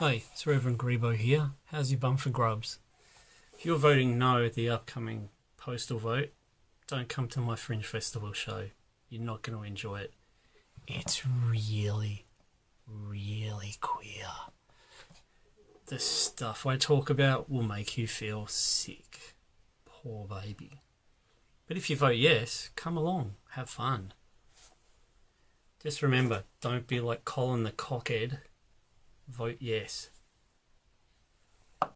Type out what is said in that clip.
Hey, it's Reverend Grebo here. How's your bum for grubs? If you're voting no at the upcoming postal vote, don't come to my Fringe Festival show. You're not going to enjoy it. It's really, really queer. The stuff I talk about will make you feel sick. Poor baby. But if you vote yes, come along, have fun. Just remember, don't be like Colin the cockhead. Vote yes.